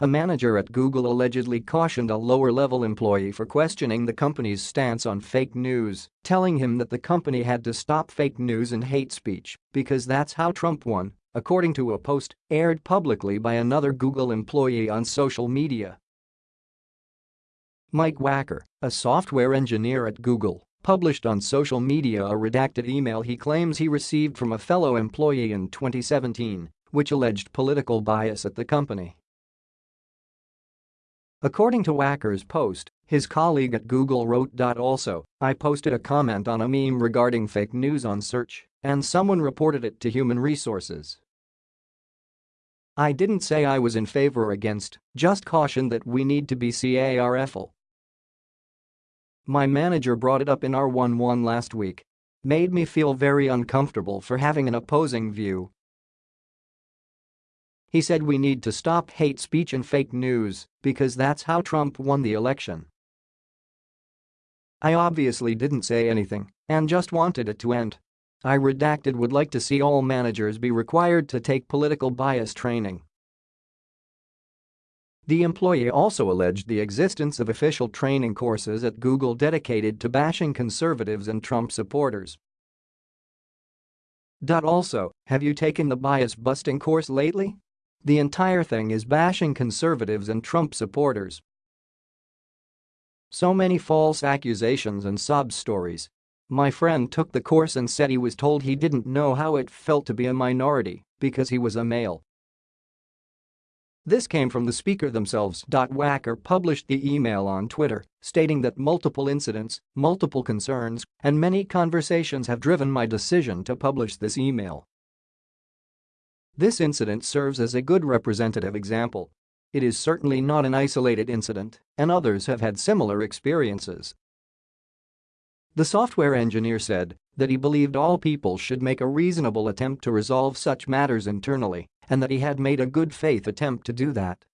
A manager at Google allegedly cautioned a lower-level employee for questioning the company's stance on fake news, telling him that the company had to stop fake news and hate speech because that's how Trump won, according to a post aired publicly by another Google employee on social media. Mike Wacker, a software engineer at Google, published on social media a redacted email he claims he received from a fellow employee in 2017, which alleged political bias at the company. According to Wacker's post, his colleague at Google wrote. Also, I posted a comment on a meme regarding fake news on search, and someone reported it to Human Resources. I didn't say I was in favor or against, just cautioned that we need to be careful. My manager brought it up in our 1-1 last week. Made me feel very uncomfortable for having an opposing view he said we need to stop hate speech and fake news because that's how Trump won the election. I obviously didn't say anything and just wanted it to end. I redacted would like to see all managers be required to take political bias training. The employee also alleged the existence of official training courses at Google dedicated to bashing conservatives and Trump supporters. Also, have you taken the bias busting course lately? The entire thing is bashing conservatives and Trump supporters. So many false accusations and sob stories. My friend took the course and said he was told he didn't know how it felt to be a minority because he was a male. This came from the speaker themselves. Wacker published the email on Twitter, stating that multiple incidents, multiple concerns, and many conversations have driven my decision to publish this email. This incident serves as a good representative example. It is certainly not an isolated incident, and others have had similar experiences. The software engineer said that he believed all people should make a reasonable attempt to resolve such matters internally and that he had made a good faith attempt to do that.